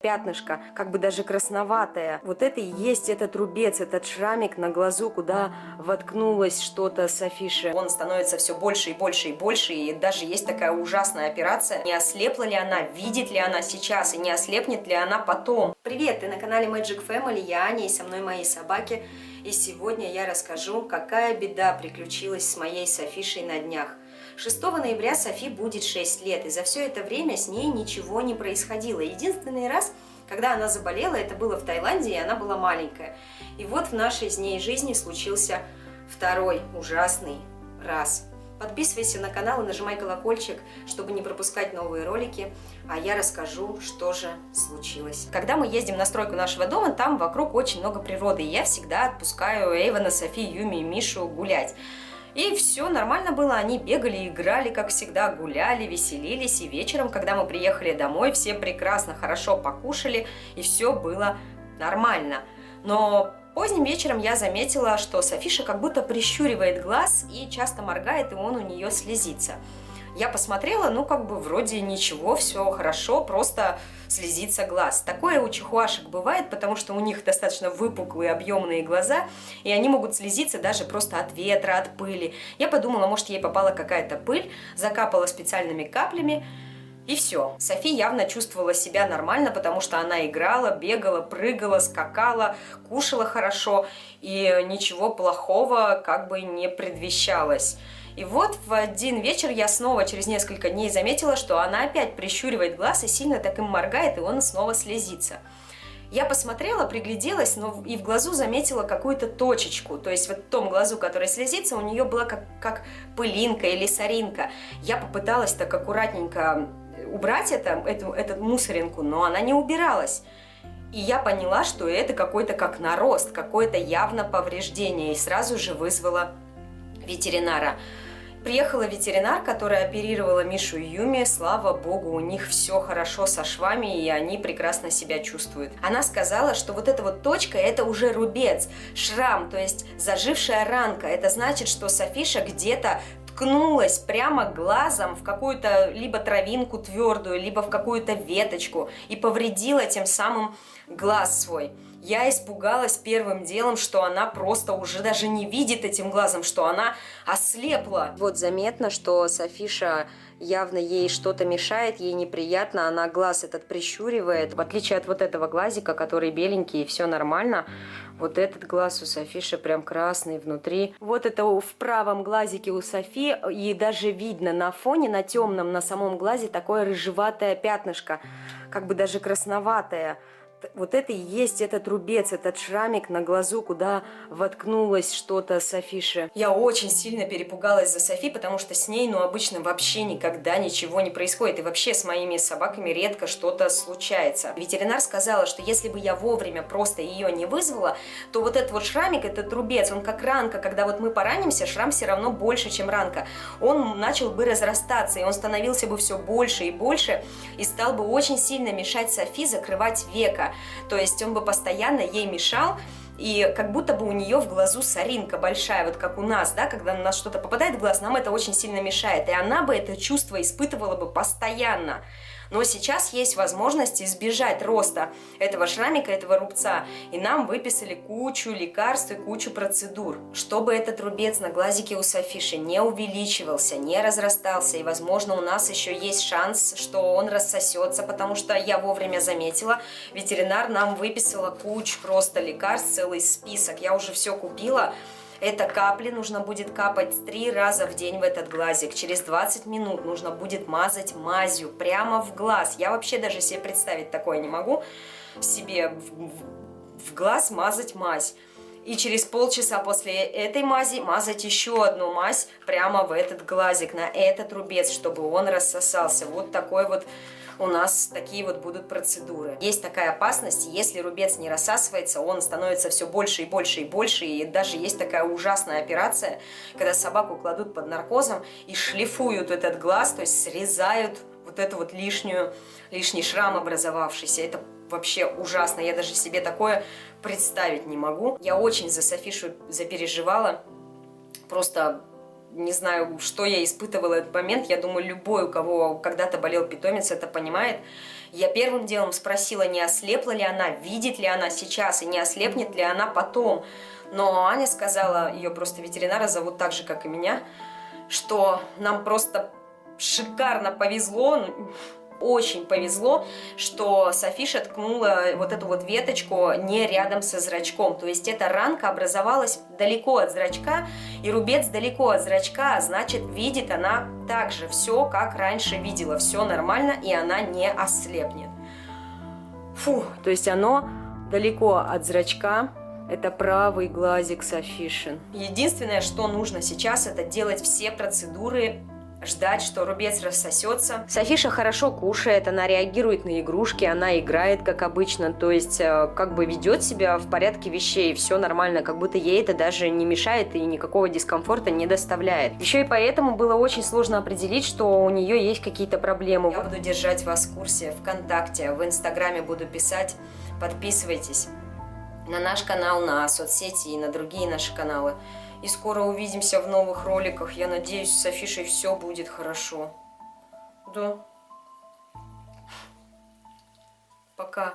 пятнышко, как бы даже красноватое. Вот это и есть этот рубец, этот шрамик на глазу, куда воткнулось что-то с афиши. Он становится все больше и больше и больше, и даже есть такая ужасная операция. Не ослепла ли она, видит ли она сейчас, и не ослепнет ли она потом. Привет, ты на канале Magic Family, я Аня, и со мной мои собаки. И сегодня я расскажу, какая беда приключилась с моей Софишей на днях. 6 ноября Софи будет 6 лет, и за все это время с ней ничего не происходило. Единственный раз, когда она заболела, это было в Таиланде, и она была маленькая. И вот в нашей с ней жизни случился второй ужасный раз. Подписывайся на канал и нажимай колокольчик, чтобы не пропускать новые ролики, а я расскажу, что же случилось. Когда мы ездим на стройку нашего дома, там вокруг очень много природы, и я всегда отпускаю Эйвана, Софи, Юми и Мишу гулять. И все нормально было, они бегали, играли, как всегда, гуляли, веселились. И вечером, когда мы приехали домой, все прекрасно, хорошо покушали, и все было нормально. Но поздним вечером я заметила, что Софиша как будто прищуривает глаз и часто моргает, и он у нее слезится. Я посмотрела, ну как бы вроде ничего, все хорошо, просто слезится глаз. Такое у чихуашек бывает, потому что у них достаточно выпуклые, объемные глаза, и они могут слезиться даже просто от ветра, от пыли. Я подумала, может ей попала какая-то пыль, закапала специальными каплями, и все. Софи явно чувствовала себя нормально, потому что она играла, бегала, прыгала, скакала, кушала хорошо, и ничего плохого как бы не предвещалось. И вот в один вечер я снова через несколько дней заметила, что она опять прищуривает глаз и сильно так им моргает, и он снова слезится. Я посмотрела, пригляделась, но и в глазу заметила какую-то точечку. То есть вот в том глазу, который слезится, у нее была как, как пылинка или соринка. Я попыталась так аккуратненько убрать это, эту, эту мусоринку, но она не убиралась. И я поняла, что это какой-то как нарост, какое-то явно повреждение, и сразу же вызвала ветеринара. Приехала ветеринар, которая оперировала Мишу и Юми. Слава богу, у них все хорошо со швами, и они прекрасно себя чувствуют. Она сказала, что вот эта вот точка – это уже рубец, шрам, то есть зажившая ранка. Это значит, что Софиша где-то ткнулась прямо глазом в какую-то либо травинку твердую, либо в какую-то веточку и повредила тем самым глаз свой. Я испугалась первым делом, что она просто уже даже не видит этим глазом, что она ослепла. Вот заметно, что Софиша явно ей что-то мешает, ей неприятно, она глаз этот прищуривает. В отличие от вот этого глазика, который беленький и все нормально, вот этот глаз у Софиши прям красный внутри. Вот это в правом глазике у Софи, и даже видно на фоне, на темном, на самом глазе такое рыжеватое пятнышко, как бы даже красноватое вот это и есть этот рубец, этот шрамик на глазу, куда воткнулось что-то с афиши. Я очень сильно перепугалась за Софи, потому что с ней, ну, обычно вообще никогда ничего не происходит. И вообще с моими собаками редко что-то случается. Ветеринар сказала, что если бы я вовремя просто ее не вызвала, то вот этот вот шрамик, этот рубец, он как ранка, когда вот мы поранимся, шрам все равно больше, чем ранка. Он начал бы разрастаться, и он становился бы все больше и больше, и стал бы очень сильно мешать Софи закрывать века. То есть он бы постоянно ей мешал, и как будто бы у нее в глазу соринка большая, вот как у нас, да, когда у нас что-то попадает в глаз, нам это очень сильно мешает, и она бы это чувство испытывала бы постоянно. Но сейчас есть возможность избежать роста этого шрамика, этого рубца. И нам выписали кучу лекарств и кучу процедур, чтобы этот рубец на глазике у Софиши не увеличивался, не разрастался. И, возможно, у нас еще есть шанс, что он рассосется, потому что я вовремя заметила, ветеринар нам выписала кучу просто лекарств, целый список. Я уже все купила. Это капли нужно будет капать три раза в день в этот глазик. Через 20 минут нужно будет мазать мазью прямо в глаз. Я вообще даже себе представить такое не могу. Себе в, в, глаз мазать мазь. И через полчаса после этой мази мазать еще одну мазь прямо в этот глазик, на этот рубец, чтобы он рассосался. Вот такой вот у нас такие вот будут процедуры. Есть такая опасность, если рубец не рассасывается, он становится все больше и больше и больше, и даже есть такая ужасная операция, когда собаку кладут под наркозом и шлифуют этот глаз, то есть срезают вот эту вот лишнюю, лишний шрам образовавшийся. Это вообще ужасно, я даже себе такое представить не могу. Я очень за Софишу запереживала, просто не знаю, что я испытывала этот момент. Я думаю, любой, у кого когда-то болел питомец, это понимает. Я первым делом спросила, не ослепла ли она, видит ли она сейчас и не ослепнет ли она потом. Но Аня сказала, ее просто ветеринара зовут так же, как и меня, что нам просто шикарно повезло, очень повезло, что Софиша ткнула вот эту вот веточку не рядом со зрачком. То есть эта ранка образовалась далеко от зрачка, и рубец далеко от зрачка, а значит видит она также все, как раньше видела. Все нормально, и она не ослепнет. Фу, то есть оно далеко от зрачка, это правый глазик Софишин. Единственное, что нужно сейчас, это делать все процедуры ждать, что рубец рассосется. Софиша хорошо кушает, она реагирует на игрушки, она играет, как обычно, то есть э, как бы ведет себя в порядке вещей, все нормально, как будто ей это даже не мешает и никакого дискомфорта не доставляет. Еще и поэтому было очень сложно определить, что у нее есть какие-то проблемы. Я буду держать вас в курсе ВКонтакте, в Инстаграме буду писать, подписывайтесь на наш канал, на соцсети и на другие наши каналы. И скоро увидимся в новых роликах. Я надеюсь, с Афишей все будет хорошо. Да. Пока.